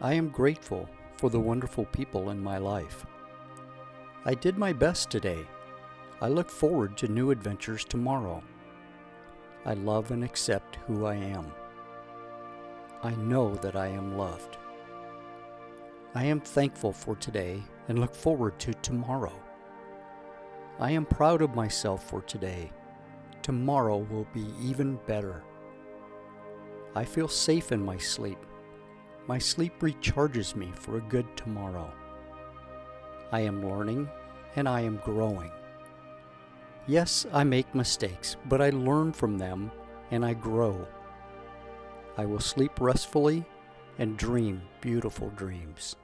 I am grateful for the wonderful people in my life. I did my best today. I look forward to new adventures tomorrow. I love and accept who I am. I know that I am loved. I am thankful for today and look forward to tomorrow. I am proud of myself for today. Tomorrow will be even better. I feel safe in my sleep. My sleep recharges me for a good tomorrow. I am learning and I am growing. Yes, I make mistakes, but I learn from them and I grow. I will sleep restfully and dream beautiful dreams.